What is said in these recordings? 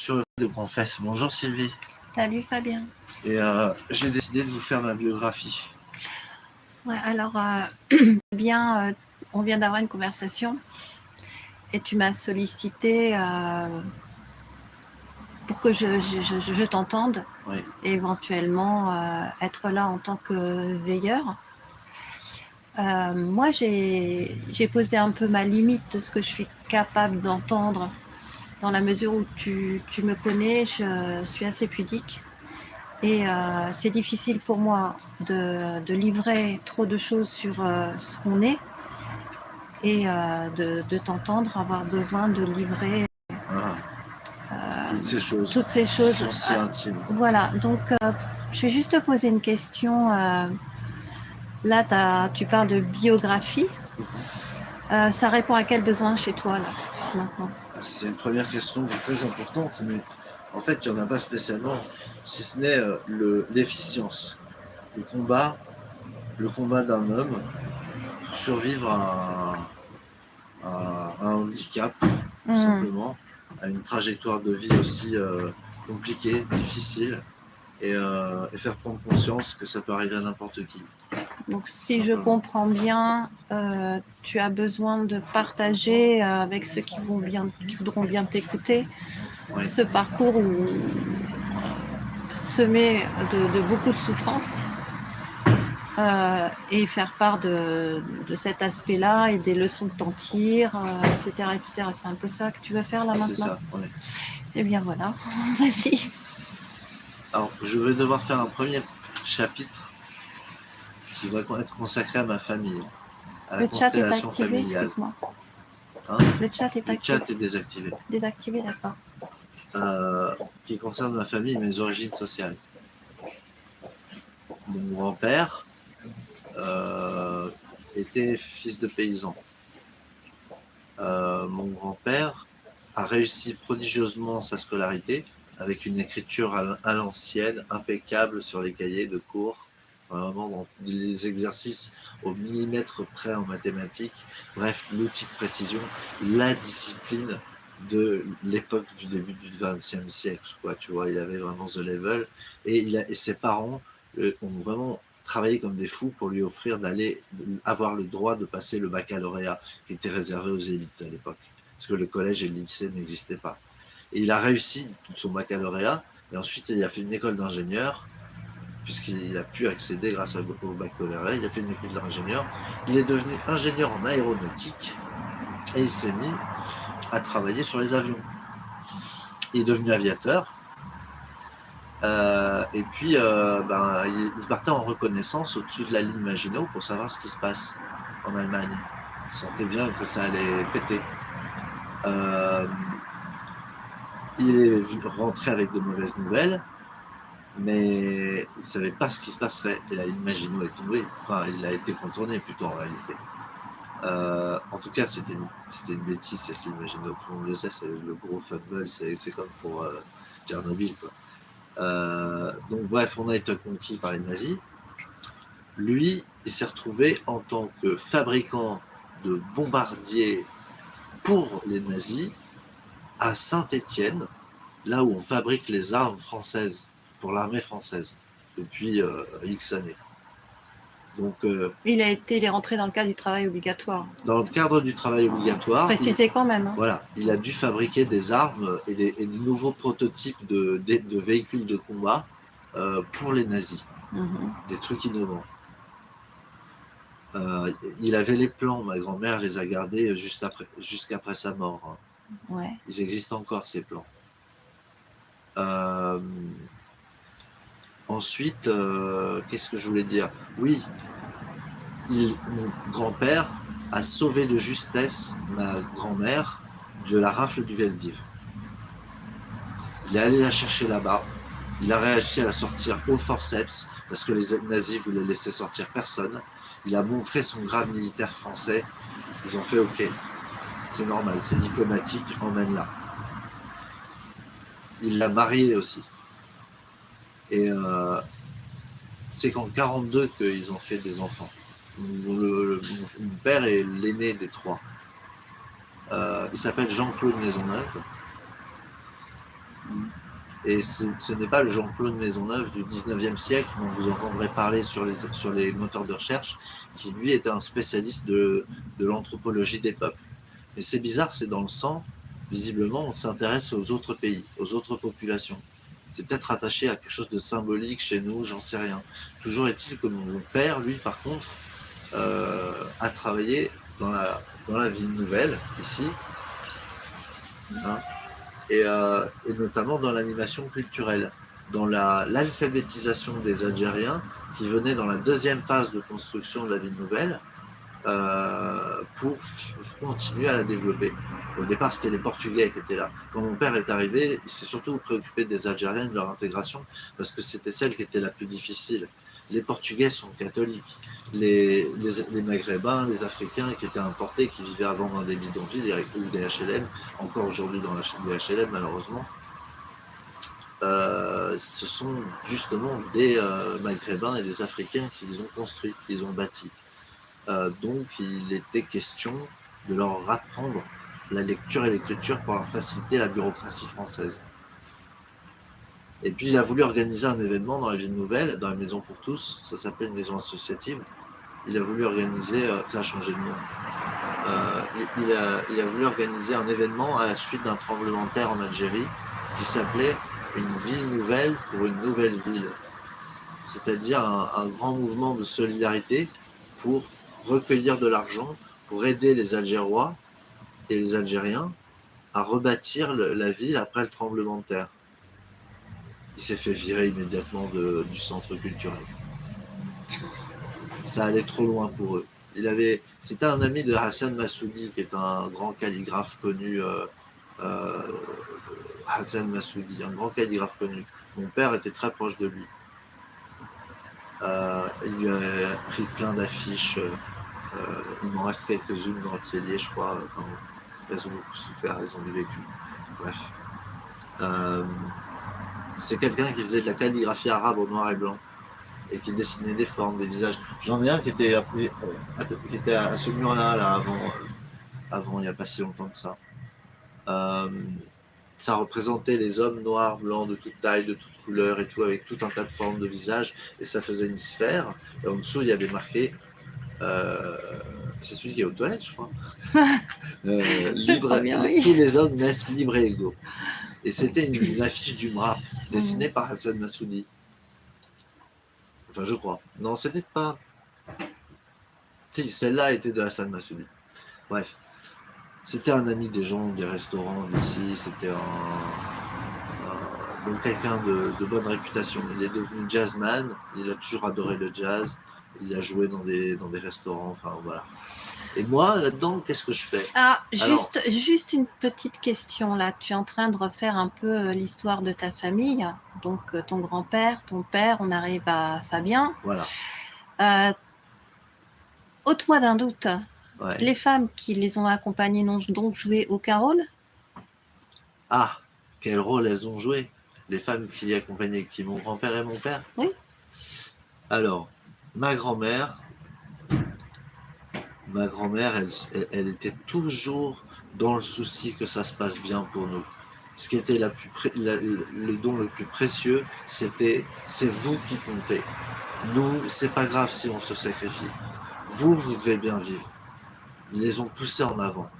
sur de Confesse. Bonjour Sylvie. Salut Fabien. Et euh, j'ai décidé de vous faire ma biographie. Ouais, alors, euh, bien, euh, on vient d'avoir une conversation et tu m'as sollicité pour que je, je, je, t'entende et éventuellement être là en tant que veilleur. moi, j'ai posé un peu ma limite de ce que je suis capable d'entendre dans la mesure où tu, tu, me connais, je suis assez pudique. Et euh, c'est difficile pour moi de, de, livrer trop de choses sur euh, ce qu'on est et euh, de, de t'entendre avoir besoin de livrer ah. toutes ces choses, toutes ces choses sont si intimes. Voilà, donc je vais juste te poser une question. là, as, tu parles de biographie. Mhm. ça répond à quel besoin chez toi là, maintenant? C'est une première question très importante, mais en fait, il n'y en a pas spécialement, si ce n'est euh, l'efficience. Le, combat, le combat d'un homme pour survivre à, un handicap, tout mmh. simplement, à une trajectoire de vie aussi euh, compliquée, difficile, euh, et, faire prendre conscience que ça peut arriver à n'importe qui. Donc si je comprends bien, euh, tu as besoin de partager euh, avec ceux qui, vont bien, qui voudront bien t'écouter ce parcours où, semé de, beaucoup de souffrances et faire part de, cet aspect-là et des leçons que t'en tires, etc. etc. C'est un peu ça que tu veux faire là maintenant C'est ça, Eh bien voilà, vas-y. Alors, je vais devoir faire un premier chapitre qui va être consacré à ma famille, à la le chat est activé, excuse-moi. Hein? Le chat est activé. Le chat est désactivé. Désactivé, d'accord. Euh, qui concerne ma famille et mes origines sociales. Mon grand-père euh, était fils de paysan. Euh, mon grand-père a réussi prodigieusement sa scolarité, avec une écriture à l'ancienne, impeccable sur les cahiers de cours, vraiment dans les exercices au millimètre près en mathématiques, bref, l'outil de précision, la discipline de l'époque du début du XXe siècle, quoi, tu vois, il avait vraiment the level, et, ses parents euh, ont vraiment travaillé comme des fous pour lui offrir d'aller avoir le droit de passer le baccalauréat qui était réservé aux élites à l'époque, parce que le collège et le lycée n'existaient pas. Et il a réussi son baccalauréat, et ensuite il a fait une école d'ingénieur, puisqu'il a pu accéder grâce au baccalauréat, il a fait une école d'ingénieur, il est devenu ingénieur en aéronautique, et il s'est mis à travailler sur les avions. Il est devenu aviateur, euh, et puis euh, ben, il partait en reconnaissance au-dessus de la ligne Maginot pour savoir ce qui se passe en Allemagne. Il sentait bien que ça allait péter. Euh, il est rentré avec de mauvaises nouvelles, mais il ne savait pas ce qui se passerait. Et la ligne Maginot est tombée. Enfin, il a été contourné plutôt en réalité. Euh, en tout cas, c'était une, une, bêtise cette ligne Maginot. Tout le monde le sait, c'est le gros fumble, c'est comme pour euh, Tchernobyl. Quoi. Euh, donc bref, on a été conquis par les nazis. Lui, il s'est retrouvé en tant que fabricant de bombardiers pour les nazis à Saint-Étienne, là où on fabrique les armes françaises pour l'armée française depuis euh, X années. Donc, euh, il a été, il est rentré dans le cadre du travail obligatoire. Dans le cadre du travail obligatoire. Précisé quand même. Hein. Voilà, il a dû fabriquer des armes et des, de nouveaux prototypes de, de, véhicules de combat euh, pour les nazis. Mhm. Des trucs innovants. il avait les plans, ma grand-mère les a gardés juste après, jusqu'après sa mort. Hein. Ils existent encore, ces plans. Ensuite, euh, qu'est-ce que je voulais dire? Oui, mon grand-père a sauvé de justesse ma grand-mère de la rafle du Veldiv. Il est allé la chercher là-bas. Il a réussi à la sortir au forceps parce que les nazis voulaient laisser sortir personne. Il a montré son grade militaire français. Ils ont fait OK c'est normal, c'est diplomatique, emmène-la. Il l'a mariée aussi. Et euh, c'est qu'en 42 qu'ils ont fait des enfants. mon père est l'aîné des trois. Euh, il s'appelle Jean-Claude Maisonneuve. Et ce n'est pas le Jean-Claude Maisonneuve du 19e siècle dont vous entendrez parler sur les, moteurs de recherche, qui lui était un spécialiste de, de l'anthropologie des peuples. Et c'est bizarre, c'est dans le sang, visiblement on s'intéresse aux autres pays, aux autres populations. C'est peut-être attaché à quelque chose de symbolique chez nous, j'en sais rien. Toujours est-il que mon père, lui, par contre, euh, a travaillé dans la, ville nouvelle, ici, hein, euh, et, notamment dans l'animation culturelle, dans l'alphabétisation des Algériens, qui venaient dans la deuxième phase de construction de la ville nouvelle, euh, pour continuer à la développer. Au départ, c'était les Portugais qui étaient là. Quand mon père est arrivé, il s'est surtout préoccupé des Algériens, de leur intégration, parce que c'était celle qui était la plus difficile. Les Portugais sont catholiques. Les, Maghrébins, les Africains qui étaient importés, qui vivaient avant dans des bidonvilles ou des HLM, encore aujourd'hui dans les HLM malheureusement, euh, ce sont justement des euh, Maghrébins et des Africains qui les ont construits, qui les ont bâtis. Euh, donc il était question de leur apprendre la lecture et l'écriture pour leur faciliter la bureaucratie française. Et puis il a voulu organiser un événement dans la ville nouvelle, dans la Maison pour tous, ça s'appelle une maison associative. Il a voulu organiser, euh, ça a changé de nom, euh, il, a, il, a, voulu organiser un événement à la suite d'un tremblement de terre en Algérie qui s'appelait Une ville nouvelle pour une nouvelle ville. C'est-à-dire un grand mouvement de solidarité pour recueillir de l'argent pour aider les Algérois et les Algériens à rebâtir la ville après le tremblement de terre. Il s'est fait virer immédiatement du centre culturel. Ça allait trop loin pour eux. Il avait, c'était un ami de Hassan Massoudi, qui est un grand calligraphe connu, euh, euh, Hassan Massoudi, un grand calligraphe connu. Mon père était très proche de lui. Euh, il lui a pris plein d'affiches. Euh, euh, il m'en reste quelques-unes dans le cellier, je crois. elles ont beaucoup souffert, elles ont vécu. Bref. C'est quelqu'un qui faisait de la calligraphie arabe au noir et blanc et qui dessinait des formes, des visages. J'en ai un qui était, à, à ce mur-là, là, avant, avant, il n'y a pas si longtemps que ça ça représentait les hommes noirs, blancs, de toute taille, de toute couleur et tout, avec tout un tas de formes de visage, et ça faisait une sphère, et en dessous, il y avait marqué, euh, c'est celui qui est aux toilettes, je crois, euh, libre, tous les hommes naissent libres et égaux. Et c'était une, affiche du MRA, dessinée mm. par Hassan Massoudi. Enfin, je crois. Non, c'était pas... Si, celle-là était de Hassan Massoudi. Bref. C'était un ami des gens, des restaurants d'ici, c'était un, donc quelqu'un de, bonne réputation. Il est devenu jazzman, il a toujours adoré le jazz, il a joué dans des, dans des restaurants, enfin voilà. Et moi, là-dedans, qu'est-ce que je fais? Ah, juste, juste une petite question là. Tu es en train de refaire un peu euh, l'histoire de ta famille. Donc, euh, ton grand-père, ton père, on arrive à Fabien. Voilà. Euh, ôte-moi d'un doute. Les femmes qui les ont accompagnées n'ont donc joué aucun rôle? Ah, quel rôle elles ont joué? Les femmes qui les accompagnaient, qui mon grand-père et mon père? Oui. Alors, ma grand-mère, ma grand-mère, elle, était toujours dans le souci que ça se passe bien pour nous. Ce qui était le don le plus précieux, c'était c'est vous qui comptez. Nous, c'est pas grave si on se sacrifie. Vous, vous devez bien vivre. Ils les ont poussés en avant.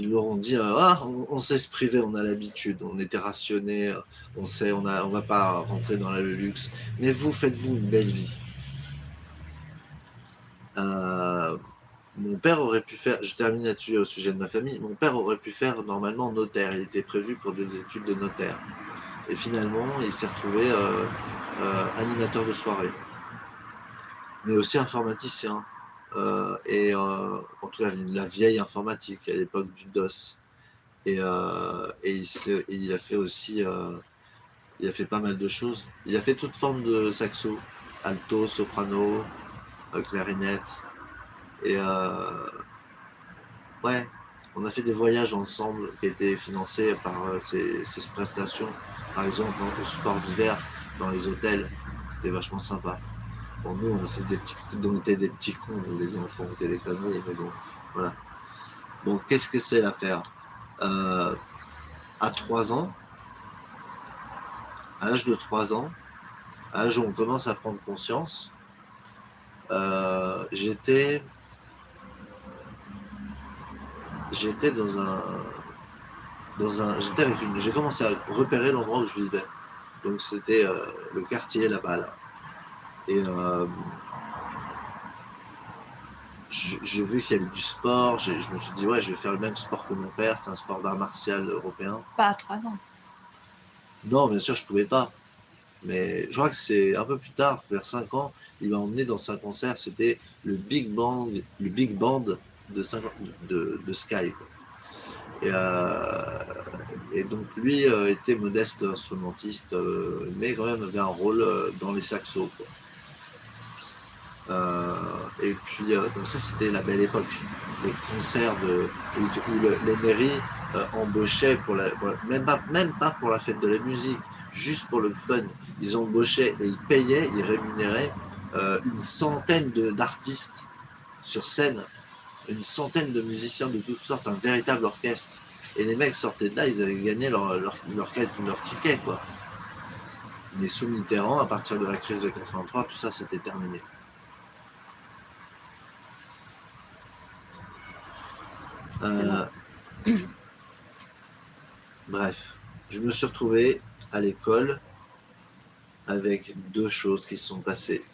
Ils leur ont dit euh, ah, on, sait se priver, on a l'habitude, on était rationné, on sait, on ne va pas rentrer dans le luxe, mais vous, faites-vous une belle vie. Euh, mon père aurait pu faire, je termine là-dessus au sujet de ma famille, mon père aurait pu faire normalement notaire, il était prévu pour des études de notaire. Et finalement, il s'est retrouvé euh, animateur de soirée, mais aussi informaticien. Euh, et euh, en tout cas la vieille informatique à l'époque du DOS. Et, euh, et, il, a fait aussi, il a fait pas mal de choses. Il a fait toute forme de saxo, alto, soprano, clarinette. Et ouais, on a fait des voyages ensemble qui étaient financés par ces, prestations. Par exemple, au sport d'hiver, dans les hôtels, c'était vachement sympa. Bon, nous, on était des petits, on des petits cons, les enfants, on des conneries, mais bon, voilà. Bon, qu'est-ce que c'est l'affaire? Euh, À 3 ans, à l'âge de 3 ans, à l'âge où on commence à prendre conscience, euh, j'étais j'étais dans un dans un j'étais avec une j'ai commencé à repérer l'endroit où je vivais donc c'était euh, le quartier là-bas là. Et euh, j'ai vu qu'il y avait du sport je me suis dit ouais je vais faire le même sport que mon père c'est un sport d'art martial européen pas à 3 ans non bien sûr je pouvais pas mais je crois que c'est un peu plus tard vers 5 ans il m'a emmené dans un concert, c'était le Big Band, le Big Band de, de, Sky. Euh, et, donc lui euh, était modeste instrumentiste, euh, mais quand même avait un rôle dans les saxos. Et puis, donc ça c'était la belle époque. Les concerts où, les mairies embauchaient, pour la, même, pas, même pas pour la fête de la musique, juste pour le fun. Ils embauchaient et ils payaient, ils rémunéraient euh, une centaine d'artistes sur scène, une centaine de musiciens de toutes sortes, un véritable orchestre. Et les mecs sortaient de là, ils avaient gagné leur, leur, leur, ticket, quoi. Mais sous Mitterrand, à partir de la crise de 83, tout ça s'était terminé. Euh, bref, je me suis retrouvé à l'école avec deux choses qui se sont passées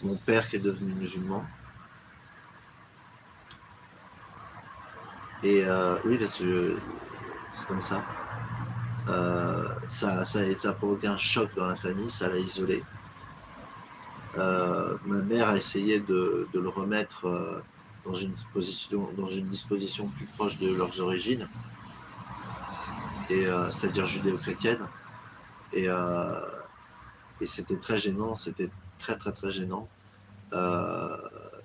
mon père qui est devenu musulman. Et euh, oui, parce que c'est comme ça. Euh, ça, ça, a provoqué un choc dans la famille, ça l'a isolé. Ma mère a essayé de, le remettre dans une, position, dans une disposition plus proche de leurs origines, c'est-à-dire judéo-chrétienne. Et, et c'était très gênant, c'était très très très gênant. Euh,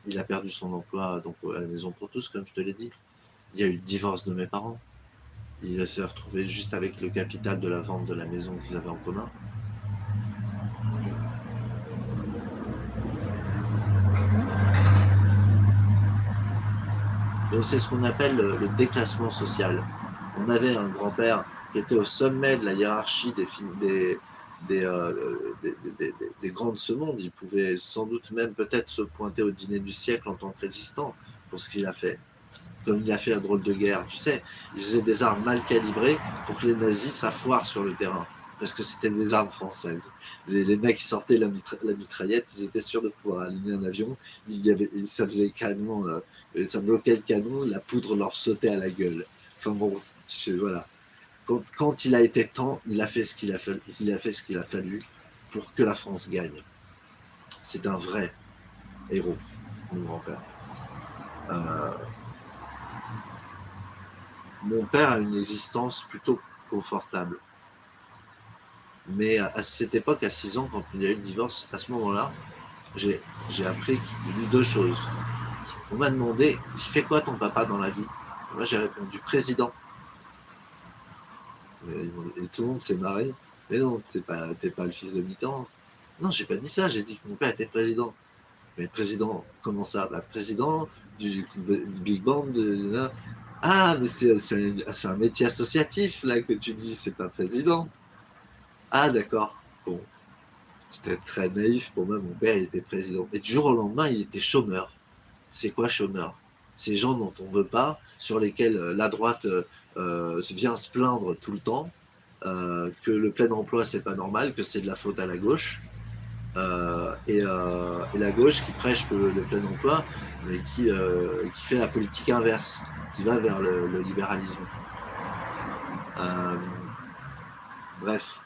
il a perdu son emploi donc à la maison pour tous, comme je te l'ai dit. Il y a eu le divorce de mes parents. Il s'est retrouvé juste avec le capital de la vente de la maison qu'ils avaient en commun. C'est ce qu'on appelle le, déclassement social. On avait un grand-père qui était au sommet de la hiérarchie des, des, euh, des. Il pouvait sans doute même peut-être se pointer au dîner du siècle en tant que résistant pour ce qu'il a fait. Comme il a fait la drôle de guerre. Tu sais, il faisait des armes mal calibrées pour que les nazis s'affoirent sur le terrain. Parce que c'était des armes françaises. Les, mecs qui sortaient la, mitraillette, ils étaient sûrs de pouvoir aligner un avion. Il y avait, ça faisait canon, euh, ça bloquait le canon, la poudre leur sautait à la gueule. Enfin bon, voilà quand, il a été temps, il a fait ce qu'il a, fallu, a fait ce qu'il a fallu pour que la France gagne. C'est un vrai héros, mon grand-père. Euh, mon père a une existence plutôt confortable. Mais à cette époque, à 6 ans, quand il y a eu le divorce, à ce moment-là, j'ai appris deux choses. On m'a demandé, tu fais quoi ton papa dans la vie? Moi, j'ai répondu président. Et tout le monde s'est marré. Mais non, t'es pas, pas le fils de Mitterrand. Non, j'ai pas dit ça, j'ai dit que mon père était président. Mais président, comment ça bah, Président du, Big Band. Ah, mais c'est un, métier associatif, là, que tu dis, c'est pas président. Ah, d'accord. Bon. J'étais très naïf, pour moi, mon père, il était président. Et du jour au lendemain, il était chômeur. C'est quoi chômeur? Ces gens dont on veut pas, sur lesquels euh, la droite euh, euh, vient se plaindre tout le temps que le plein emploi c'est pas normal, que c'est de la faute à la gauche, et, la gauche qui prêche le, plein emploi, mais qui, fait la politique inverse, qui va vers le, libéralisme. bref,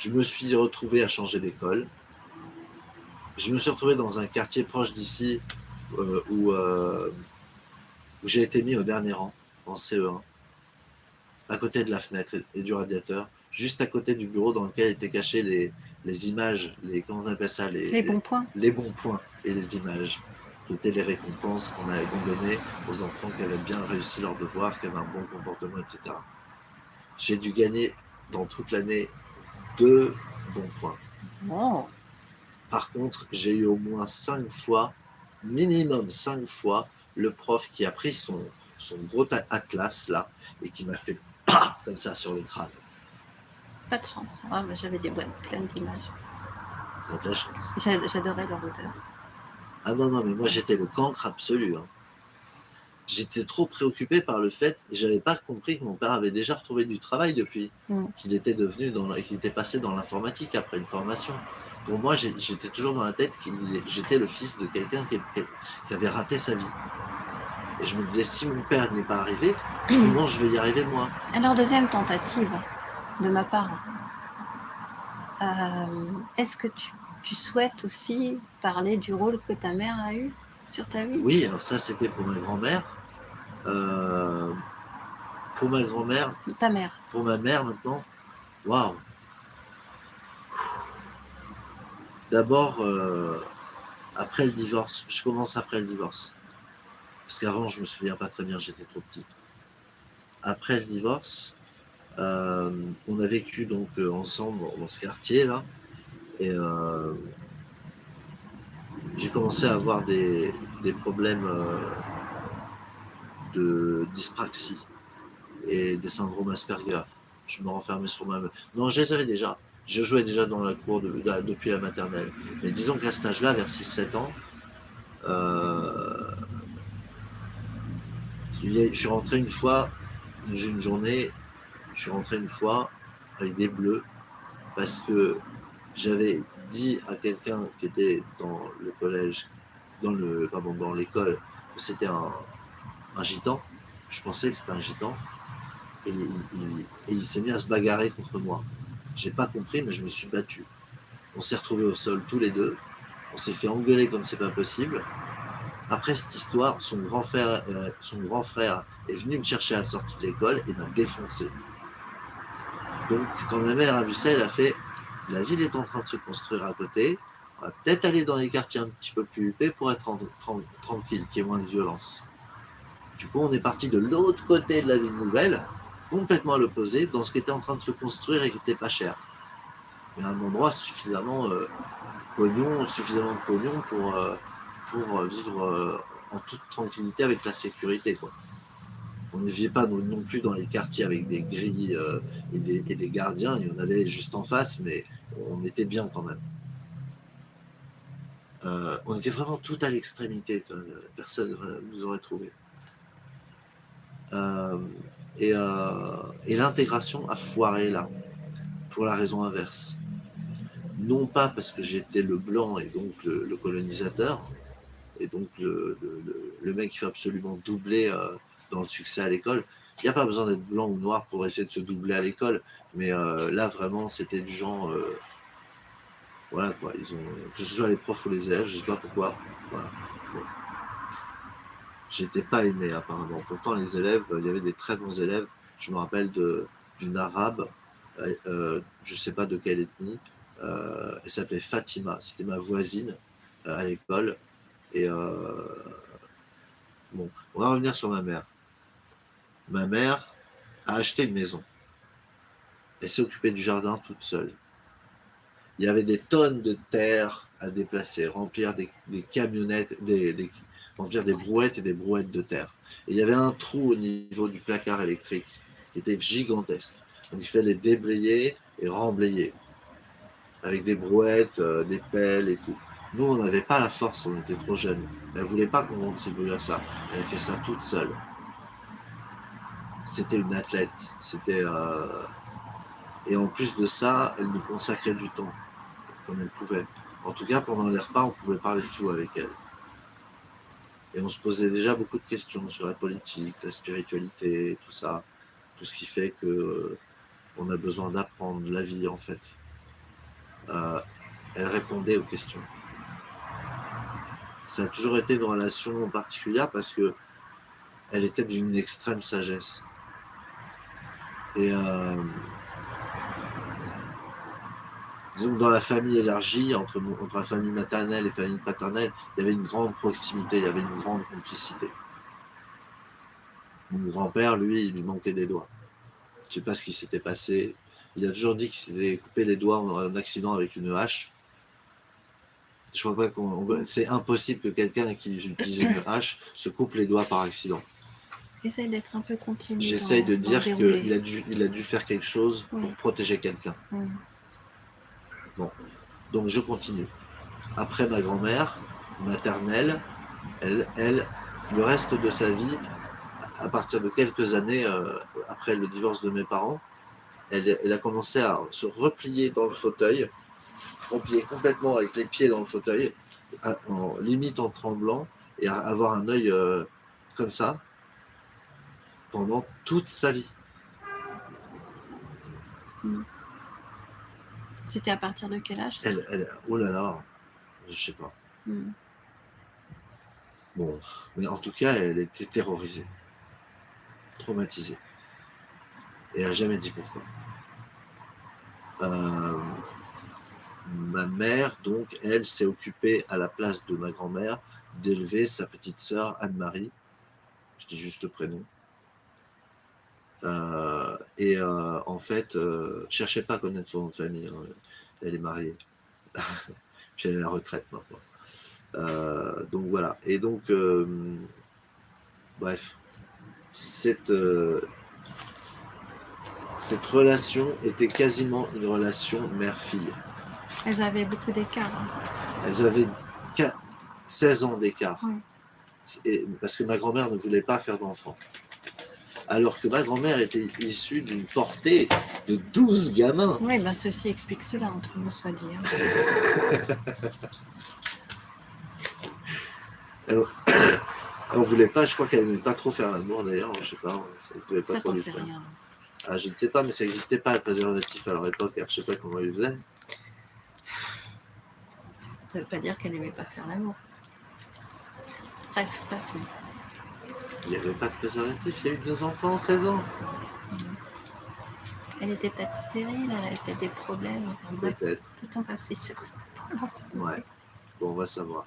je me suis retrouvé à changer d'école. Je me suis retrouvé dans un quartier proche d'ici où, où j'ai été mis au dernier rang en CE1 à côté de la fenêtre et du radiateur, juste à côté du bureau dans lequel étaient cachées les, les images, les, comment on appelle ça les, bons points. Les bons points et les images, qui étaient les récompenses qu'on avait données aux enfants qui avaient bien réussi leur devoir, qui avaient un bon comportement, etc. J'ai dû gagner dans toute l'année deux bons points. Oh. Par contre, j'ai eu au moins cinq fois, minimum cinq fois, le prof qui a pris son, son gros atlas là et qui m'a fait comme ça sur le crâne. Pas de chance. Ah, J'avais des boîtes pleines d'images. J'adorais leur odeur. Ah non, non, mais moi j'étais le cancre absolu. hein. J'étais trop préoccupé par le fait, et j'avais pas compris que mon père avait déjà retrouvé du travail depuis, qu'il était devenu dans, qu'il était passé dans l'informatique après une formation. Pour moi, j'étais toujours dans la tête que j'étais le fils de quelqu'un qui avait raté sa vie. Et je me disais, si mon père n'est pas arrivé, comment je vais y arriver moi? Alors, deuxième tentative de ma part. Euh, Est-ce que tu, tu souhaites aussi parler du rôle que ta mère a eu sur ta vie? Oui, alors ça c'était pour ma grand-mère. Euh, pour ma grand-mère, Ta mère. pour ma mère maintenant, waouh D'abord, euh, après le divorce, je commence après le divorce. Parce qu'avant, je me souviens pas très bien, j'étais trop petit. Après le divorce, euh, on a vécu donc ensemble dans ce quartier-là. Et euh, j'ai commencé à avoir des, des problèmes de dyspraxie et des syndromes Asperger. Je me renfermais sur moi-même. Non, je les avais déjà. Je jouais déjà dans la cour de- de- depuis la maternelle. Mais disons qu'à cet âge-là, vers 6-7 ans, euh, je suis rentré une fois, une journée, je suis rentré une fois avec des bleus parce que j'avais dit à quelqu'un qui était dans le collège, dans le, dans l'école, que c'était un, un gitan. Je pensais que c'était un gitan. Et il, s'est mis à se bagarrer contre moi. J'ai pas compris, mais je me suis battu. On s'est retrouvés au sol tous les deux. On s'est fait engueuler comme c'est pas possible. Après cette histoire, son grand frère, euh, son grand frère est venu me chercher à la sortie de l'école et m'a défoncé. Donc, quand ma mère a vu ça, elle a fait la ville est en train de se construire à côté. On va peut-être aller dans les quartiers un petit peu plus huppés pour être tranquille, qu'il y ait moins de violence. Du coup, on est parti de l'autre côté de la ville nouvelle, complètement à l'opposé, dans ce qui était en train de se construire et qui n'était pas cher. Mais un endroit suffisamment euh, pognon, suffisamment de pognon pour, euh, pour euh, vivre euh, en toute tranquillité avec la sécurité. Quoi. On ne vivait pas non, plus dans les quartiers avec des grilles euh, et, des, et des gardiens. Il y en avait juste en face, mais on était bien quand même. Euh, on était vraiment tout à l'extrémité. euh, Personne ne nous aurait trouvé. Euh, et euh, et l'intégration a foiré là, pour la raison inverse. Non pas parce que j'étais le blanc et donc le, colonisateur, et donc le, mec qui fait absolument doubler euh, dans le succès à l'école. Il n'y a pas besoin d'être blanc ou noir pour essayer de se doubler à l'école, mais là vraiment c'était du genre. voilà quoi, que ce soit les profs ou les élèves, je sais pas pourquoi. Voilà. J'étais pas aimé apparemment. Pourtant les élèves, il y avait des très bons élèves. Je me rappelle d'une arabe, euh, euh, je sais pas de quelle ethnie, euh, elle s'appelait Fatima, c'était ma voisine à l'école. Et bon, on va revenir sur ma mère. Ma mère a acheté une maison. Elle s'est occupée du jardin toute seule. Il y avait des tonnes de terre à déplacer, remplir des, camionnettes, des- remplir des brouettes et des brouettes de terre. Et il y avait un trou au niveau du placard électrique qui était gigantesque. Donc il fallait déblayer et remblayer avec des brouettes, euh, des pelles et tout. Nous, on n'avait pas la force, on était trop jeunes. Elle voulait pas qu'on contribue à ça. Elle fait ça toute seule. C'était une athlète. C'était euh, et en plus de ça, elle nous consacrait du temps comme elle pouvait. En tout cas, pendant les repas, on pouvait parler de tout avec elle. Et on se posait déjà beaucoup de questions sur la politique, la spiritualité, tout ça, tout ce qui fait que on a besoin d'apprendre la vie en fait. Euh, elle répondait aux questions. Ça a toujours été une relation particulière parce que elle était d'une extrême sagesse. Et euh, disons dans la famille élargie, entre, entre la famille maternelle et la famille paternelle, il y avait une grande proximité, il y avait une grande complicité. Mon grand-père, lui, il lui manquait des doigts. Je sais pas ce qui s'était passé. Il a toujours dit qu'il s'était coupé les doigts en un accident avec une hache. Je crois pas qu'on. on- C'est impossible que quelqu'un qui utilise une hache se coupe les doigts par accident. essaye d'être un peu continu. J'essaye dans- de dire qu'il a dû, il a dû faire quelque chose pour protéger quelqu'un. Mm. Donc je continue. Après ma grand-mère maternelle, elle, elle, le reste de sa vie, à partir de quelques années euh, après le divorce de mes parents, elle, a commencé à se replier dans le fauteuil, replier complètement avec les pieds dans le fauteuil, en limite en tremblant, et à avoir un œil euh, comme ça pendant toute sa vie. C'était à partir de quel âge ça Elle, elle, oh là là, je sais pas. Mm. Bon, mais en tout cas, elle était terrorisée, traumatisée. Et elle n'a jamais dit pourquoi. Euh, ma mère, donc, elle s'est occupée à la place de ma grand-mère d'élever sa petite sœur Anne-Marie. Je dis juste le prénom. Euh, et euh, en fait, euh, cherchez pas à connaître son nom de famille. hein. Elle est mariée. Puis elle est à la retraite maintenant. Euh, donc voilà. Et donc, bref, cette, cette relation était quasiment une relation mère-fille. Elles avaient beaucoup d'écart. hein. Elles avaient qua- 16 ans d'écart. Parce que ma grand-mère ne voulait pas faire d'enfant. Alors que ma grand-mère était issue d'une portée de 12 gamins. Oui, ben ceci explique cela, entre nous soit dit. hein. On voulait pas, je crois qu'elle n'aimait pas trop faire l'amour d'ailleurs, je sais pas. Elle voulait pas Ça, trop sais rien. Ah, je ne sais pas, mais ça n'existait pas le préservatif à leur époque, alors je sais pas comment ils faisaient. Ça veut pas dire qu'elle n'aimait pas faire l'amour. Bref, passons. Il n'y avait pas de préservatif, il y a eu deux enfants, 16 ans. Elle était peut-être stérile, elle avait peut-être des problèmes. Peut-être. peut-on passer sur ça plaît. Ouais. Bon, on va savoir.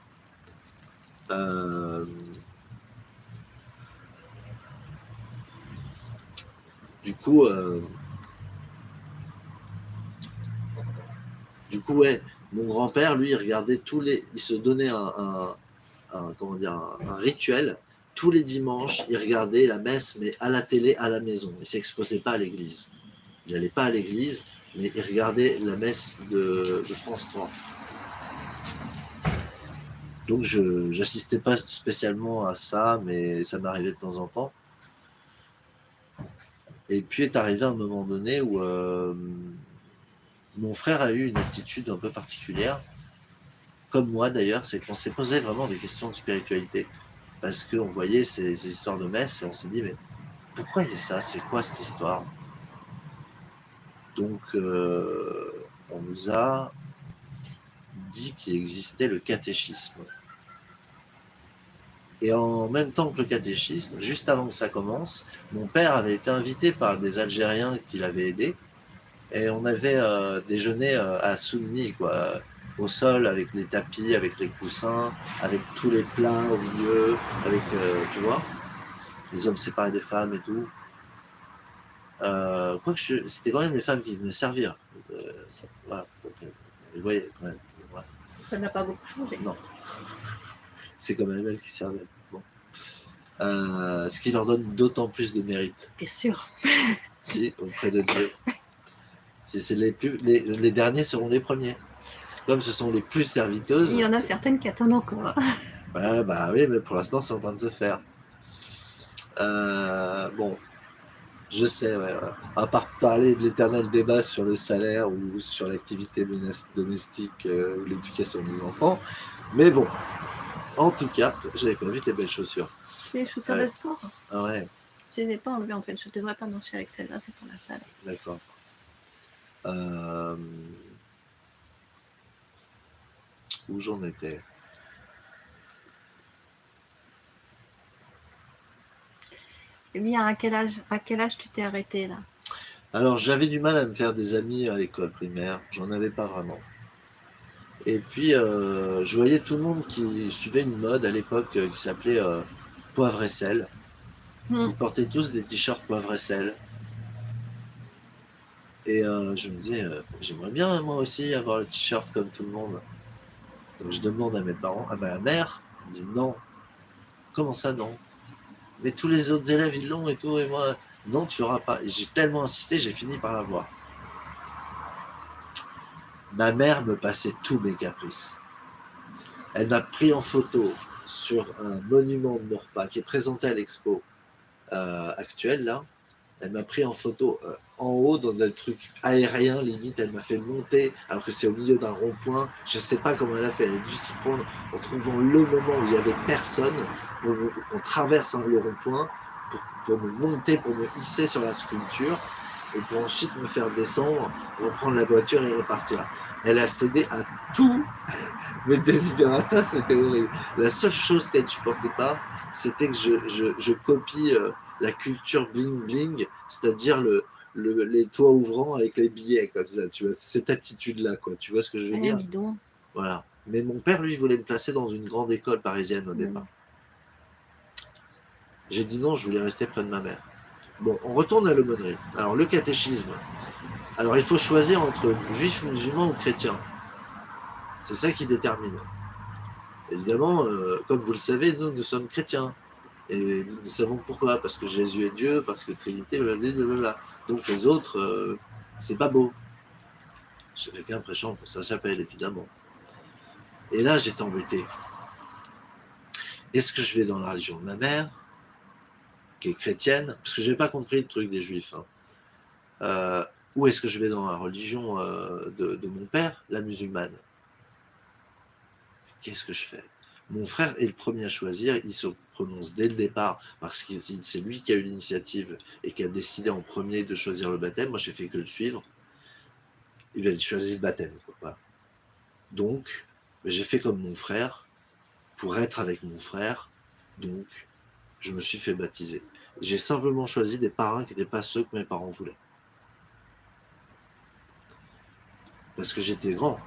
Euh, Du coup, euh, du coup, ouais, mon grand-père, lui, il regardait tous les, il se donnait un, un- un- comment dire, un, un rituel. Tous les dimanches, il regardait la messe, mais à la télé, à la maison. Il s'exposait pas à l'église. Il n'allait pas à l'église, mais il regardait la messe de, de France 3. Donc je n'assistais pas spécialement à ça, mais ça m'arrivait de temps en temps. Et puis est arrivé un moment donné où euh, mon frère a eu une attitude un peu particulière, comme moi d'ailleurs, c'est qu'on s'est posé vraiment des questions de spiritualité. Parce qu'on voyait ces, histoires de messe et on s'est dit, mais pourquoi il y a ça? C'est quoi cette histoire? Donc euh, on nous a dit qu'il existait le catéchisme. Et en même temps que le catéchisme, juste avant que ça commence, mon père avait été invité par des Algériens qui l'avaient aidé. Et on avait euh, déjeuné euh, à Soumni, quoi, au sol, avec les tapis, avec les coussins, avec tous les plats au milieu, avec, euh, tu vois, les hommes séparés des femmes et tout. Euh, Quoique je- c'était quand même les femmes qui venaient servir. Euh, voilà, donc, euh, vous voyez quand même. voilà. Ça n'a pas beaucoup changé. Non. C'est quand même elles qui servaient. Bon. Ce qui leur donne d'autant plus de mérite, Bien sûr. si, auprès de Dieu. C'est les, plus, les, les derniers seront les premiers. Comme ce sont les plus serviteuses. Il y en a certaines qui attendent encore. Ouais, bah oui, mais pour l'instant, c'est en train de se faire. Euh, bon, je sais, ouais, ouais. à part parler de l'éternel débat sur le salaire ou sur l'activité domestique euh, ou l'éducation des enfants, mais bon, en tout cas, j'avais pas vu tes belles chaussures. Les chaussures Ouais. de sport? Ah ouais, Je les ai pas enlevées en fait. Je devrais pas marcher avec celle-là, c'est pour la salle. d'accord. Euh, Où j'en étais Eh bien, à quel âge, à quel âge tu t'es arrêté là? Alors, j'avais du mal à me faire des amis à l'école primaire. J'en avais pas vraiment. Et puis, euh, je voyais tout le monde qui suivait une mode à l'époque euh, qui s'appelait euh, poivre et sel. Hmm. Ils portaient tous des t-shirts poivre et sel. Et je me disais, j'aimerais bien moi aussi avoir le t-shirt comme tout le monde. Je demande à mes parents, à ma mère, elle dit non. Comment ça non? Mais tous les autres élèves, ils l'ont et tout, et moi, non, tu l'auras pas. J'ai tellement insisté, j'ai fini par l'avoir. Ma mère me passait tous mes caprices. Elle m'a pris en photo sur un monument de Norpa qui est présenté à l'expo euh, actuelle, là. Elle m'a pris en photo euh, en haut dans un truc aérien, limite. Elle m'a fait monter, alors que c'est au milieu d'un rond-point. Je sais pas comment elle a fait. Elle a dû s'y prendre en trouvant le moment où il y avait personne pour qu'on traverse le rond-point pour, me monter, pour me hisser sur la sculpture et pour ensuite me faire descendre, reprendre la voiture et repartir. Elle a cédé à tout mes désidératas, c'était horrible. La seule chose qu'elle ne supportait pas, c'était que je, copie euh, la culture bling-bling, c'est-à-dire le, les toits ouvrants avec les billets comme ça, tu vois, cette attitude-là, quoi. Tu vois ce que je veux eh, dire Voilà. Mais mon père, lui, voulait me placer dans une grande école parisienne au départ. J'ai dit non, je voulais rester près de ma mère. Bon, on retourne à l'aumônerie. Alors, le catéchisme. Alors, il faut choisir entre juif, musulman ou chrétien. C'est ça qui détermine. Évidemment, euh, comme vous le savez, nous, nous sommes chrétiens. Et nous savons pourquoi. Parce que Jésus est Dieu, parce que Trinité, blablabla. Donc les autres, euh, c'est pas beau. J'ai quelqu'un prêchant pour sa chapelle, évidemment. Et là, j'étais embêté. Est-ce que je vais dans la religion de ma mère qui est chrétienne, parce que je n'ai pas compris le truc des juifs, hein. euh, ou est-ce que je vais dans la religion euh, de, mon père, la musulmane? Qu'est-ce que je fais? Mon frère est le premier à choisir, il se prononce dès le départ, parce que c'est lui qui a eu l'initiative et qui a décidé en premier de choisir le baptême, moi j'ai fait que le suivre, et bien il choisit le baptême. Donc, j'ai fait comme mon frère, pour être avec mon frère, donc je me suis fait baptiser. J'ai simplement choisi des parrains qui n'étaient pas ceux que mes parents voulaient. Parce que j'étais grand.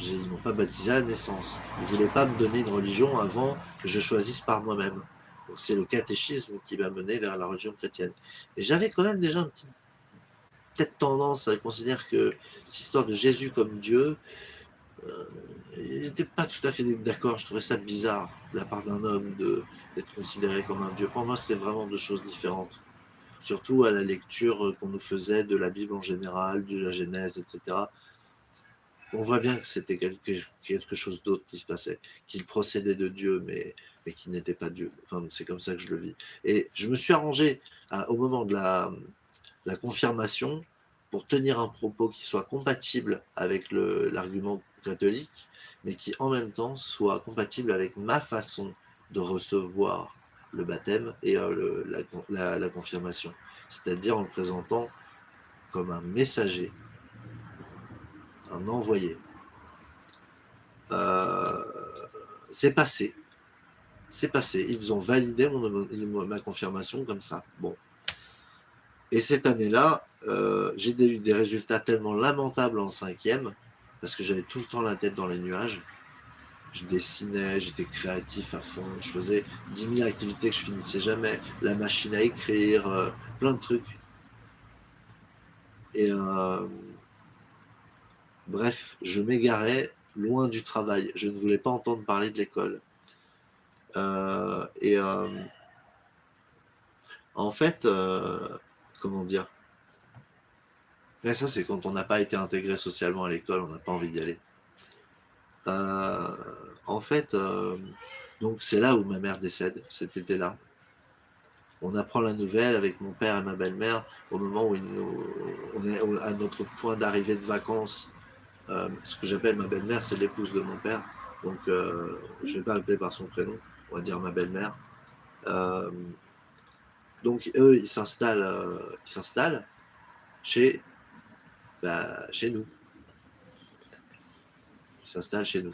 Ils m'ont pas baptisé à la naissance. Ils ne voulaient pas me donner une religion avant que je choisisse par moi-même. Donc c'est le catéchisme qui m'a mené vers la religion chrétienne. Et j'avais quand même déjà une petite, peut-être tendance à considérer que cette histoire de Jésus comme Dieu, euh, il n'était pas tout à fait d'accord. Je trouvais ça bizarre de la part d'un homme d'être considéré comme un dieu. Pour moi, c'était vraiment deux choses différentes. Surtout à la lecture qu'on nous faisait de la Bible en général, de la Genèse, etc. On voit bien que c'était quelque, chose d'autre qui se passait, qu'il procédait de Dieu, mais, mais qui n'était pas Dieu. Enfin, c'est comme ça que je le vis. Et je me suis arrangé au moment de la, la confirmation pour tenir un propos qui soit compatible avec l'argument catholique, mais qui en même temps soit compatible avec ma façon de recevoir le baptême et euh, la, confirmation. C'est-à-dire en le présentant comme un messager, envoyé. Euh, c'est passé. C'est passé. Ils ont validé ma confirmation comme ça. Bon. Et cette année-là, euh, j'ai eu des résultats tellement lamentables en cinquième parce que j'avais tout le temps la tête dans les nuages. Je dessinais, j'étais créatif à fond, je faisais 10 000 activités que je finissais jamais, la machine à écrire, euh, plein de trucs. Et bref, je m'égarais loin du travail. Je ne voulais pas entendre parler de l'école. Euh, et en fait, comment dire? Mais ça, c'est quand on n'a pas été intégré socialement à l'école, on n'a pas envie d'y aller. Euh, en fait, euh, donc c'est là où ma mère décède, cet été-là. On apprend la nouvelle avec mon père et ma belle-mère au moment où on est à notre point d'arrivée de vacances. Euh, ce que j'appelle ma belle-mère, c'est l'épouse de mon père. Donc, je ne vais pas l'appeler par son prénom, on va dire ma belle-mère. donc, eux, ils s'installent chez bah, chez nous. Ils s'installent chez nous.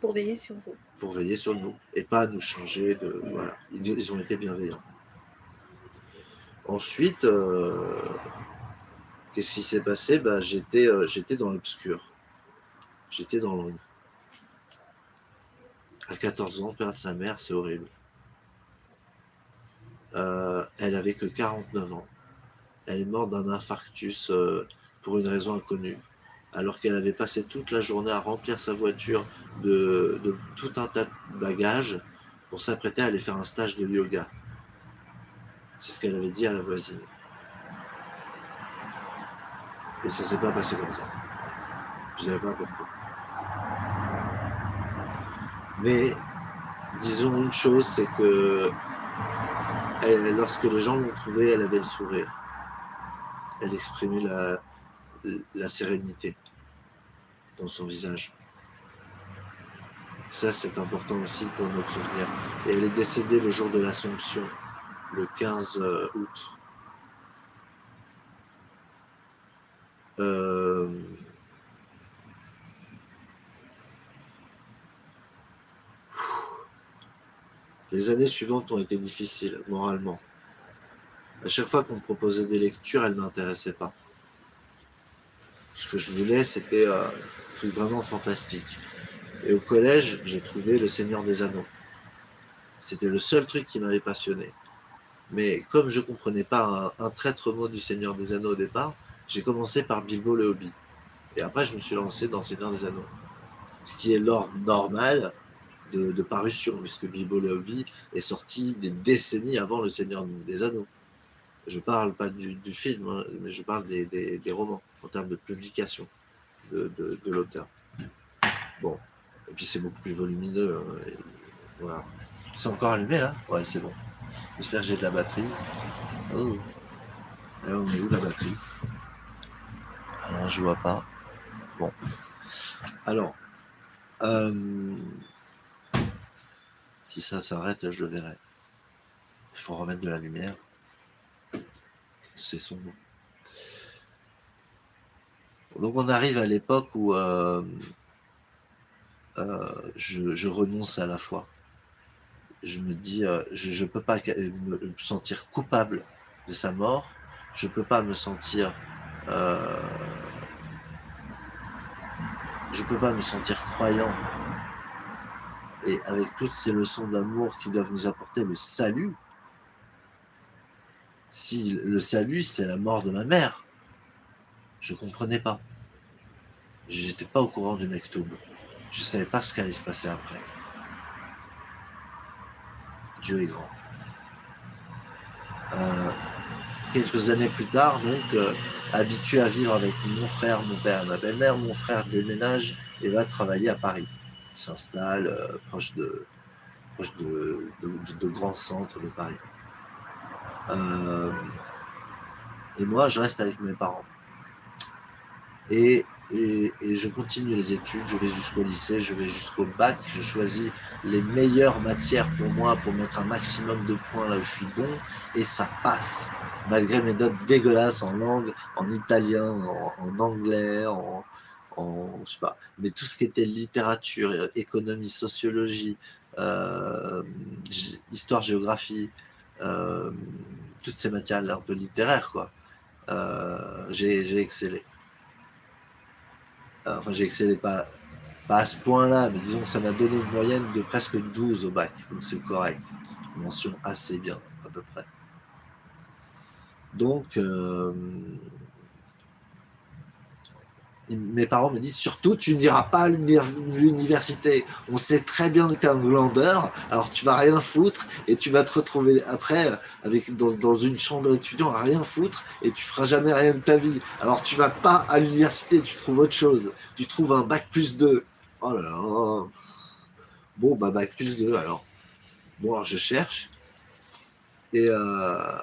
Pour veiller sur vous. Pour veiller sur nous. Et pas nous changer de. Voilà. Ils, ont été bienveillants. Ensuite, euh, qu'est-ce qui s'est passé? Bah, J'étais euh, dans l'obscur. J'étais dans l'ombre. À 14 ans, perdre sa mère, c'est horrible. Euh, elle avait que 49 ans. Elle est morte d'un infarctus pour une raison inconnue, alors qu'elle avait passé toute la journée à remplir sa voiture de, tout un tas de bagages pour s'apprêter à aller faire un stage de yoga. C'est ce qu'elle avait dit à la voisine. Et ça s'est pas passé comme ça. Je ne savais pas pourquoi. Mais disons une chose, c'est que lorsque les gens l'ont trouvée, elle avait le sourire. Elle exprimait la, la sérénité dans son visage. Ça, c'est important aussi pour notre souvenir. Et elle est décédée le jour de l'Assomption, le 15 euh, août. Euh, les années suivantes ont été difficiles, moralement. À chaque fois qu'on me proposait des lectures, elles ne m'intéressaient pas. Ce que je voulais, c'était euh, un truc vraiment fantastique. Et au collège, j'ai trouvé Le Seigneur des Anneaux. C'était le seul truc qui m'avait passionné. Mais comme je ne comprenais pas un, traître mot du Seigneur des Anneaux au départ, j'ai commencé par Bilbo le Hobbit. Et après, je me suis lancé dans Seigneur des Anneaux. Ce qui est l'ordre normal de, parution, puisque Bilbo le Hobbit est sorti des décennies avant Le Seigneur des Anneaux. Je parle pas du, film, hein, mais je parle des, romans, en termes de publication de, l'auteur. Bon, et puis c'est beaucoup plus volumineux. Hein, voilà. C'est encore allumé là? Ouais, c'est bon. J'espère que j'ai de la batterie. Oh. Alors, on est où la batterie? Je vois pas. Bon. Alors, euh, si ça s'arrête, je le verrai. Il faut remettre de la lumière. C'est sombre. Donc on arrive à l'époque où euh, euh, je, renonce à la foi. Je me dis, je ne peux pas me sentir coupable de sa mort, je ne peux pas me sentir... Je peux pas me sentir croyant. Et avec toutes ces leçons d'amour qui doivent nous apporter le salut, si le salut, c'est la mort de ma mère, je comprenais pas. J'étais pas au courant du Mektoub. Je ne savais pas ce qu'allait se passer après. Dieu est grand. Euh, quelques années plus tard, donc, euh, habitué à vivre avec mon frère, mon père ma belle-mère, mon frère déménage et va travailler à Paris. Il s'installe euh, proche, de, proche de, de, grands centres de Paris. et moi, je reste avec mes parents. Et et, je continue les études, je vais jusqu'au lycée, je vais jusqu'au bac, je choisis les meilleures matières pour moi pour mettre un maximum de points là où je suis bon, et ça passe, malgré mes notes dégueulasses en langue, en italien, en, anglais, en, en, je sais pas, mais tout ce qui était littérature, économie, sociologie, euh, histoire, géographie, euh, toutes ces matières un peu littéraires, quoi, euh, j'ai excellé. Euh, enfin j'ai excellé pas, pas à ce point-là, mais disons que ça m'a donné une moyenne de presque 12 au bac, donc c'est correct. mention assez bien, à peu près. Donc, euh, mes parents me disent surtout tu n'iras pas à l'université. On sait très bien que tu es un glandeur, alors tu vas rien foutre et tu vas te retrouver après avec dans, une chambre d'étudiant à rien foutre et tu feras jamais rien de ta vie. Alors tu vas pas à l'université, tu trouves autre chose. Tu trouves un bac plus 2. Oh là là. Bon bah bac plus 2 alors. Bon alors je cherche et euh,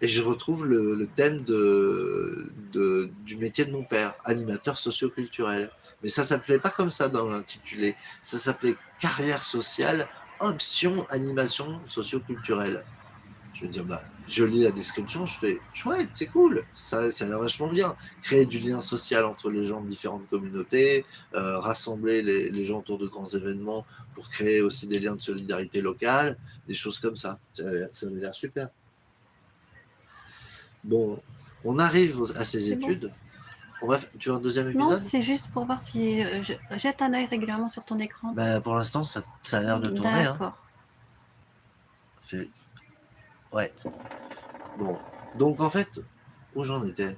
et je retrouve le, thème du métier de mon père, animateur socioculturel. Mais ça s'appelait pas comme ça dans l'intitulé, ça s'appelait carrière sociale, option animation socioculturelle. Je veux dire, bah, je lis la description, je fais chouette, c'est cool, ça, ça a l'air vachement bien. Créer du lien social entre les gens de différentes communautés, euh, rassembler les, les, gens autour de grands événements pour créer aussi des liens de solidarité locale, des choses comme ça. Ça, ça avait l'air super. Bon, on arrive à ces études. On va, tu veux un deuxième épisode? Non, c'est juste pour voir si euh, je jette un œil régulièrement sur ton écran. Ben, pour l'instant, ça, a l'air de tourner. Hein. D'accord. Ouais. Bon. Donc, en fait, où j'en étais?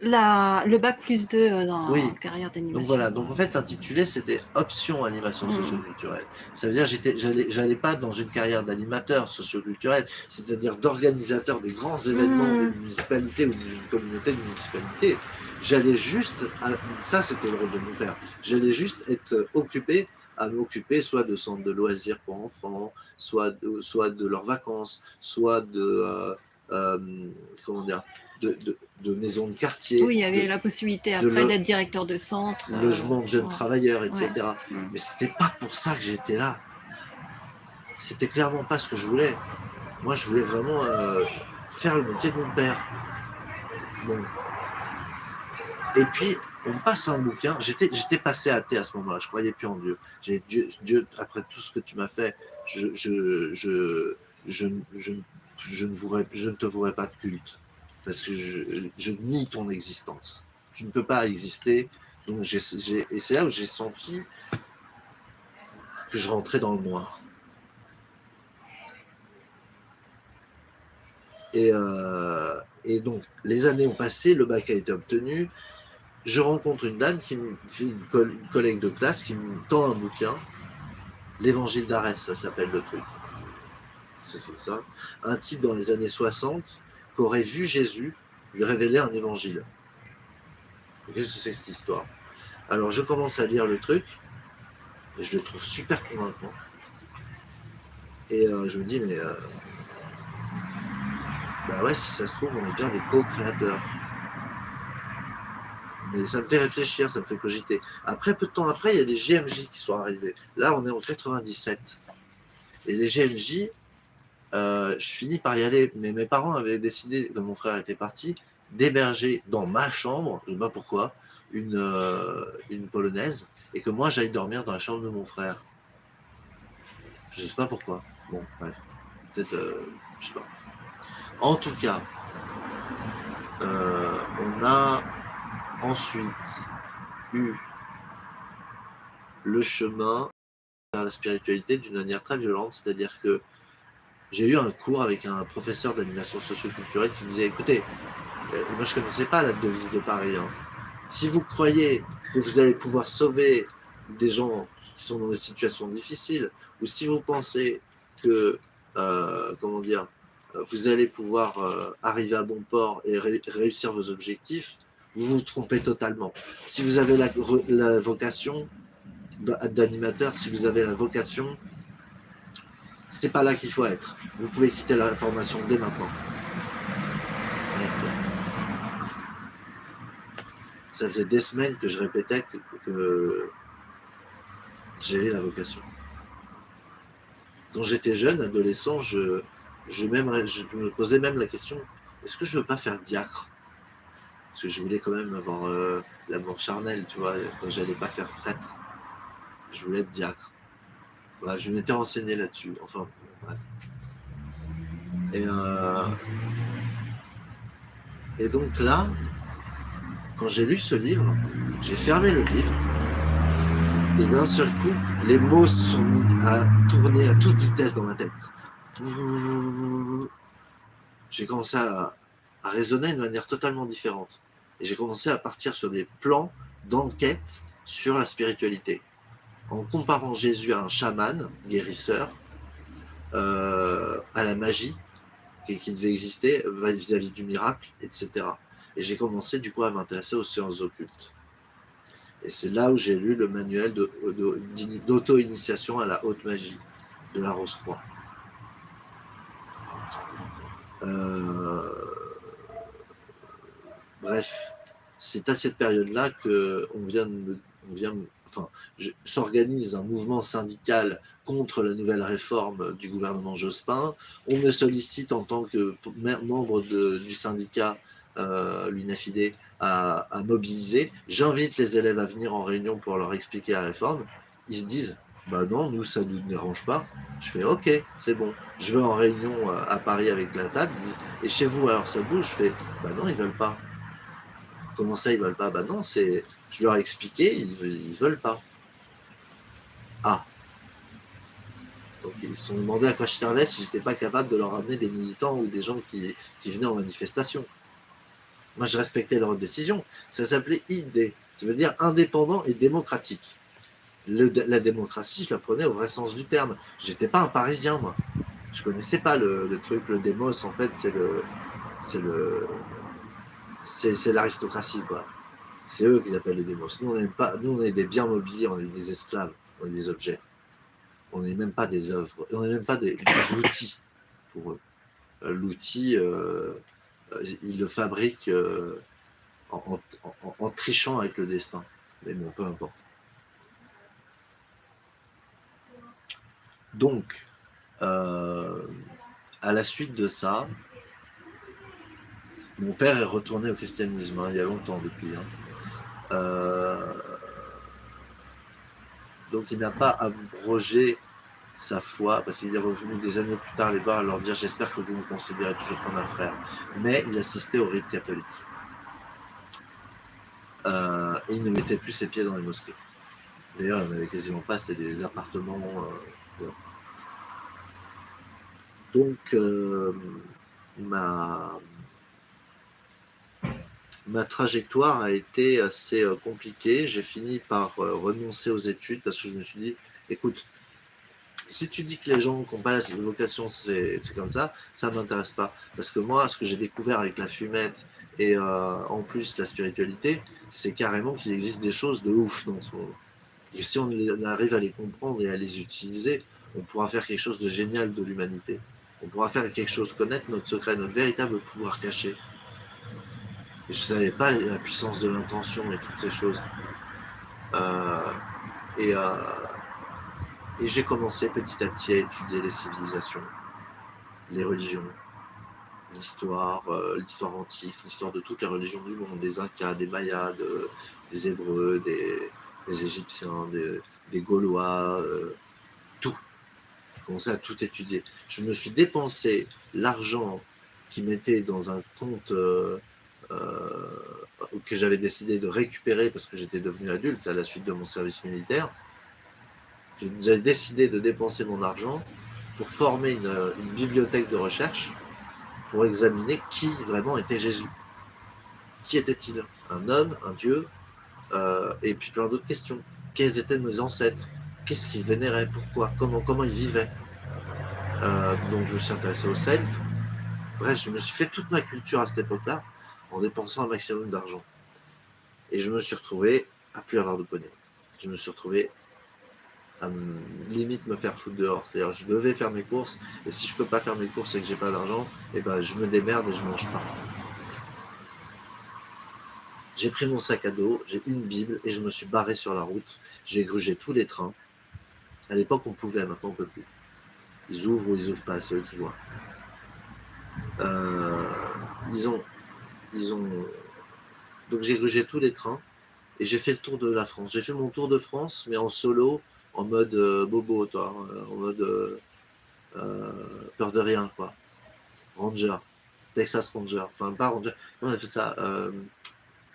La, le bac plus 2 euh, dans Oui. carrière Donc d'animation. voilà, donc en fait intitulé c'était option animation Mm. socioculturelle. Ça veut dire j'étais j'allais pas dans une carrière d'animateur socioculturel, c'est-à-dire d'organisateur des grands événements Mm. d'une municipalité ou d'une communauté de municipalité. J'allais juste à- ça c'était le rôle de mon père. J'allais juste être occupé à m'occuper soit de centres de loisirs pour enfants, soit de, soit de leurs vacances, soit de euh, euh, comment dire de, de, de maisons de quartier, Oui, il y avait de- la possibilité après d'être directeur de centre. euh, logement de jeunes ouais. travailleurs, etc. Mm. Mais c'était pas pour ça que j'étais là. C'était clairement pas ce que je voulais. Moi, je voulais vraiment euh, faire le métier de mon père. Bon. Et puis, on me passe un bouquin. J'étais, j'étais passé athée à ce moment-là. Je croyais plus en Dieu. J'ai Dieu, Dieu, après tout ce que tu m'as fait, je, je, je, je, je, je ne je ne te vouerai pas de culte. Parce que je, nie ton existence. Tu ne peux pas exister. Donc et c'est là où j'ai senti que je rentrais dans le noir. Et, euh, et donc, les années ont passé, le bac a été obtenu. Je rencontre une dame qui me une, coll- une collègue de classe qui me tend un bouquin. L'évangile d'Arès, ça s'appelle le truc. C'est ça. Un type dans les années 60 qui aurait vu Jésus lui révéler un évangile. Qu'est-ce que c'est cette histoire? Alors je commence à lire le truc et je le trouve super convaincant. Et euh, je me dis, mais euh, bah ouais, si ça se trouve, on est bien des co-créateurs. Mais ça me fait réfléchir, ça me fait cogiter. Après, peu de temps après, il y a des GMJ qui sont arrivés. Là, on est en 97. Et les GMJ, euh, je finis par y aller, mais mes parents avaient décidé, quand mon frère était parti, d'héberger dans ma chambre, je ne sais pas pourquoi, une, euh, une polonaise, et que moi j'aille dormir dans la chambre de mon frère. Je ne sais pas pourquoi. Bon, bref. Peut-être, euh, je sais pas. En tout cas, euh, on a ensuite eu le chemin vers la spiritualité d'une manière très violente, c'est-à-dire que j'ai eu un cours avec un professeur d'animation socioculturelle qui disait écoutez, euh, moi je connaissais pas la devise de Paris. hein. Si vous croyez que vous allez pouvoir sauver des gens qui sont dans des situations difficiles, ou si vous pensez que, euh, comment dire, vous allez pouvoir euh, arriver à bon port et ré- réussir vos objectifs, vous vous trompez totalement. Si vous avez la, vocation d'a- d'animateur, si vous avez la vocation, c'est pas là qu'il faut être. Vous pouvez quitter la formation dès maintenant. Merde. Ça faisait des semaines que je répétais que, j'avais la vocation. Quand j'étais jeune, adolescent, je, me posais même la question est-ce que je veux pas faire diacre? Parce que je voulais quand même avoir euh, l'amour charnel, tu vois, quand j'allais pas faire prêtre. Je voulais être diacre. Bah, je m'étais renseigné là-dessus. Enfin, euh, et donc là, quand j'ai lu ce livre, j'ai fermé le livre. Et d'un seul coup, les mots sont mis à tourner à toute vitesse dans ma tête. J'ai commencé à, à raisonner de manière totalement différente. Et j'ai commencé à partir sur des plans d'enquête sur la spiritualité. En comparant Jésus à un chaman, guérisseur, euh, à la magie qui, devait exister vis-à-vis du miracle, etc. Et j'ai commencé du coup à m'intéresser aux sciences occultes. Et c'est là où j'ai lu le manuel d'auto-initiation à la haute magie de la Rose-Croix. Euh, Bref, c'est à cette période-là que on vient, me- vient, de- enfin, s'organise un mouvement syndical contre la nouvelle réforme du gouvernement Jospin. On me sollicite en tant que mem- membre du syndicat euh, l'UNAFID à, mobiliser. J'invite les élèves à venir en réunion pour leur expliquer la réforme. Ils se disent, bah non, nous, ça ne nous dérange pas. Je fais, ok, c'est bon. Je vais en réunion euh, à Paris avec la table. Et chez vous, alors ça bouge Je fais, bah non, ils veulent pas. Comment ça, ils veulent pas? Bah non, c'est, je leur ai expliqué, ils, ils veulent pas. Ah. Donc ils se sont demandé à quoi je servais si j'étais pas capable de leur amener des militants ou des gens qui, qui venaient en manifestation. Moi, je respectais leur décision. Ça s'appelait ID. Ça veut dire indépendant et démocratique. la démocratie, je la prenais au vrai sens du terme. J'étais pas un Parisien, moi. Je connaissais pas le, truc, le démos, en fait, c'est le... C'est le... C'est l'aristocratie, quoi. C'est eux qui appellent le démos. Nous, on pas, nous, on est des biens mobiliers, on est des esclaves, on est des objets. On n'est même pas des œuvres, on n'est même pas des, outils pour eux. Euh, l'outil, euh, euh, ils le fabriquent en, trichant avec le destin. Mais bon, peu importe. Donc, à la suite de ça, mon père est retourné au christianisme, hein, il y a longtemps depuis. Hein. Euh, donc il n'a pas abrogé sa foi, parce qu'il est revenu des années plus tard les voir et leur dire « j'espère que vous me considérez toujours comme un frère ». Mais il assistait au rite catholique. Euh, et il ne mettait plus ses pieds dans les mosquées. D'ailleurs, il n'y avait quasiment pas, c'était des appartements. Euh, donc, ma, ma trajectoire a été assez euh, compliquée. J'ai fini par euh, renoncer aux études parce que je me suis dit, écoute, si tu dis que les gens qui n'ont pas la vocation, c'est comme ça, ça ne m'intéresse pas. Parce que moi, ce que j'ai découvert avec la fumette et euh, en plus la spiritualité, c'est carrément qu'il existe des choses de ouf dans ce monde. Et si on arrive à les comprendre et à les utiliser, on pourra faire quelque chose de génial de l'humanité. On pourra faire quelque chose, connaître notre secret, notre véritable pouvoir caché je ne savais pas la puissance de l'intention et toutes ces choses. Euh, et, euh, et j'ai commencé petit à petit à étudier les civilisations, les religions, l'histoire, euh, l'histoire antique, l'histoire de toutes les religions du monde, des Incas, des Mayas, des Hébreux, des, Égyptiens, des, Gaulois, tout. J'ai commencé à tout étudier. Je me suis dépensé l'argent qui m'était dans un compte que j'avais décidé de récupérer parce que j'étais devenu adulte à la suite de mon service militaire. J'avais décidé de dépenser mon argent pour former une, bibliothèque de recherche pour examiner qui vraiment était Jésus. Qui était-il? Un homme, un Dieu euh, Et puis plein d'autres questions. Quels étaient mes ancêtres? Qu'est-ce qu'ils vénéraient? Pourquoi? Comment, comment ils vivaient? Euh, Donc je me suis intéressé aux Celtes. Bref, je me suis fait toute ma culture à cette époque-là en dépensant un maximum d'argent. Et je me suis retrouvé à plus avoir de poney. Je me suis retrouvé à limite me faire foutre dehors. C'est-à-dire je devais faire mes courses, et si je peux pas faire mes courses et que j'ai pas d'argent, eh ben je me démerde et je mange pas. J'ai pris mon sac à dos, j'ai une Bible, et je me suis barré sur la route. J'ai grugé tous les trains. À l'époque, on pouvait, maintenant on peut plus. Ils ouvrent ou ils ouvrent pas, c'est eux qui voient. Euh, ils ont ont... Donc j'ai grugé tous les trains et j'ai fait le tour de la France. J'ai fait mon tour de France, mais en solo, en mode euh, bobo, toi, euh, en mode euh, peur de rien, quoi. Ranger, Texas Ranger, enfin pas Ranger, on appelle ça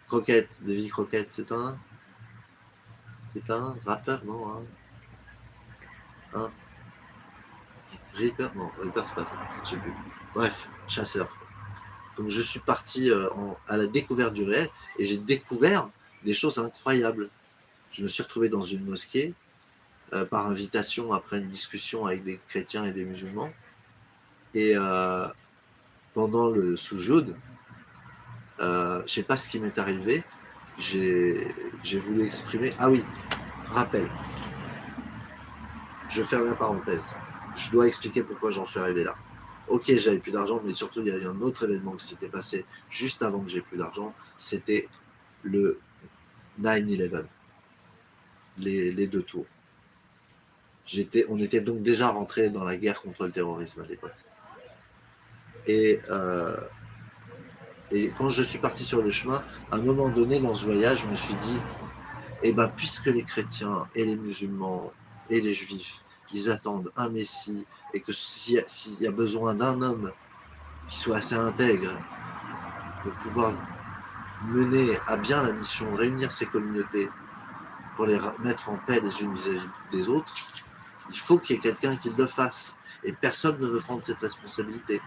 Croquette, Davy Croquette, c'est un... C'est un rappeur, non hein, hein? Reaper? Non, Reaper c'est pas ça, je sais plus. Bref, chasseur. Donc je suis parti euh, à la découverte du réel et j'ai découvert des choses incroyables. Je me suis retrouvé dans une mosquée euh, par invitation après une discussion avec des chrétiens et des musulmans. Et euh, pendant le soujoud, je ne sais pas ce qui m'est arrivé, j'ai voulu exprimer... Ah oui, rappel. Je ferme la parenthèse. Je dois expliquer pourquoi j'en suis arrivé là ok, j'avais plus d'argent, mais surtout, il y a eu un autre événement qui s'était passé juste avant que j'ai plus d'argent, c'était le 9-11, les, deux tours. On était donc déjà rentré dans la guerre contre le terrorisme à l'époque. Et, euh, et quand je suis parti sur le chemin, à un moment donné dans ce voyage, je me suis dit, eh ben, puisque les chrétiens et les musulmans et les juifs, ils attendent un messie, et que s'il y, a besoin d'un homme qui soit assez intègre pour pouvoir mener à bien la mission réunir ces communautés pour les mettre en paix les unes vis-à-vis des autres, il faut qu'il y ait quelqu'un qui le fasse. Et personne ne veut prendre cette responsabilité.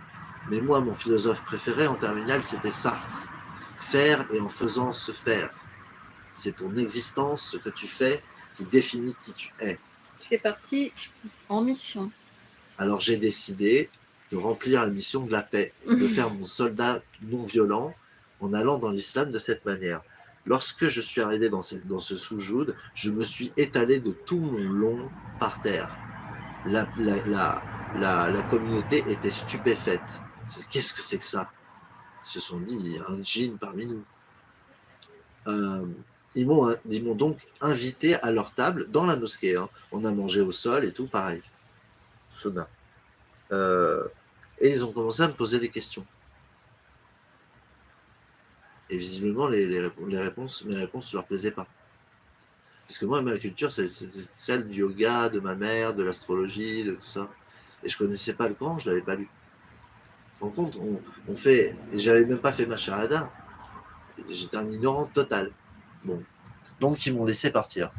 Mais moi, mon philosophe préféré en terminale, c'était Sartre. faire et en faisant se faire. C'est ton existence, ce que tu fais, qui définit qui tu es. Tu es parti en mission. Alors j'ai décidé de remplir la mission de la paix, de faire mon soldat non violent en allant dans l'islam de cette manière. Lorsque je suis arrivé dans, dans ce soujoud, je me suis étalé de tout mon long par terre. La, la, la, la communauté était stupéfaite. Qu'est-ce que c'est que ça? Ils se sont dit, il y a un djinn parmi nous. Euh, ils m'ont donc invité à leur table dans la mosquée. Hein. On a mangé au sol et tout, pareil. Soda. Euh, et ils ont commencé à me poser des questions. Et visiblement, les, réponses, mes réponses ne leur plaisaient pas. Parce que moi, ma culture, c'est celle du yoga, de ma mère, de l'astrologie, de tout ça. Et je connaissais pas le Coran, je l'avais pas lu. En compte, on, on fait, et j'avais même pas fait ma charada. J'étais un ignorant total. Donc, ils m'ont laissé partir.